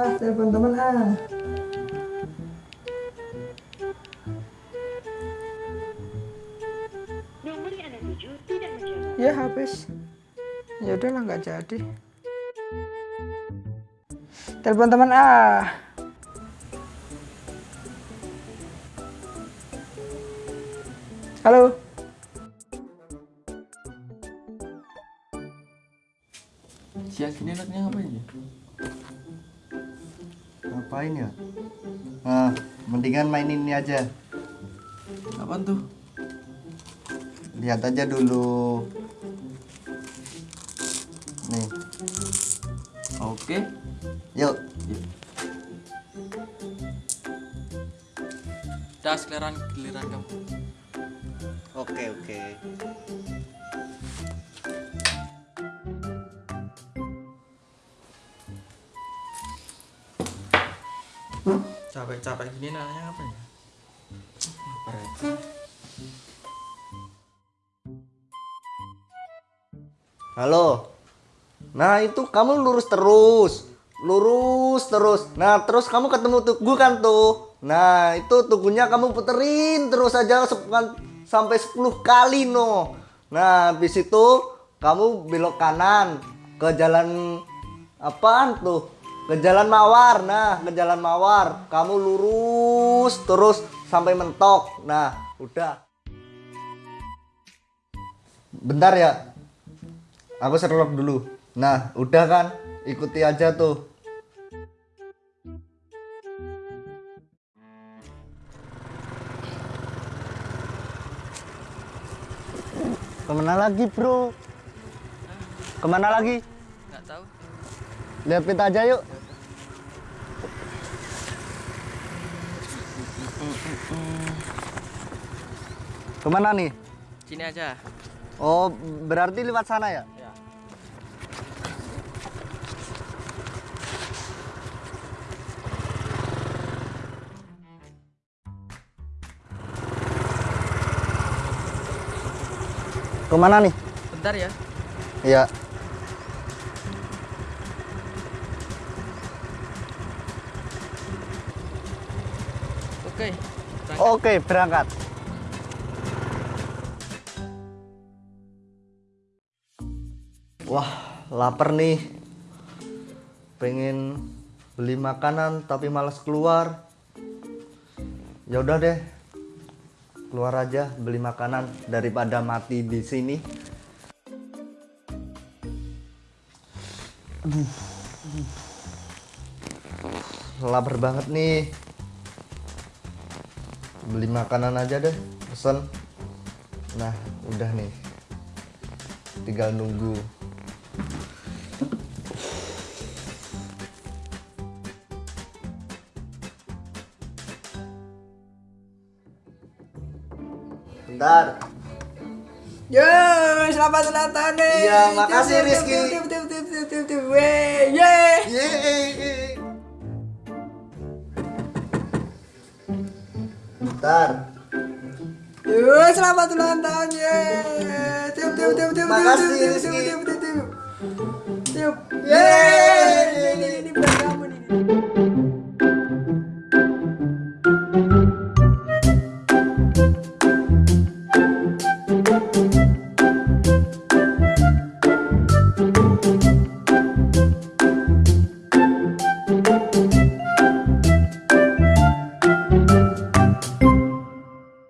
Ah, telepon teman ah. Nomor yang Anda tuju tidak menjawab. Ya habis. Ya udahlah nggak jadi. Telepon teman ah. Halo. Siang gini enaknya ngapain ya? Ngapain ya? Nah, mendingan main ini aja. Apaan tuh? Lihat aja dulu. Nih, Oke. yuk. Dah giliran giliran kamu. Oke, oke. Capek-capek gini enaknya ngapain ya? Halo. Nah, itu kamu lurus terus. Lurus terus. Nah, terus kamu ketemu tugu kan tuh. Nah, itu tugunya kamu puterin terus aja sampai 10 kali no. Nah, habis itu kamu belok kanan ke jalan apaan tuh? Ke jalan Mawar. Nah, ke jalan Mawar. Kamu lurus terus sampai mentok. Nah, udah. Bentar ya. Aku serlok dulu. Nah, udah kan? Ikuti aja tuh. Ke mana lagi, bro? Ke mana lagi? Nggak tahu. Lihat pita aja yuk. Ke mana nih? Sini aja. Oh, berarti lewat sana ya? Ya. Ke mana nih? Bentar ya. Iya. Oke. berangkat. Oke, berangkat. Wah, lapar nih. Pengen beli makanan tapi malas keluar. Ya udah deh. Keluar aja beli makanan daripada mati di sini. Aduh. Lapar banget nih beli makanan aja deh pesen. Nah udah nih. Tinggal nunggu. Bentar. Yo, selamat ulang tahun nih. Iya, makasih, Rizky. Bentar Yo, selamat ulang tahun yeay. Tiup, tiup, tiup, tiup, tiup, tiup, tiup, tiup, tiup, tiup. Tiup.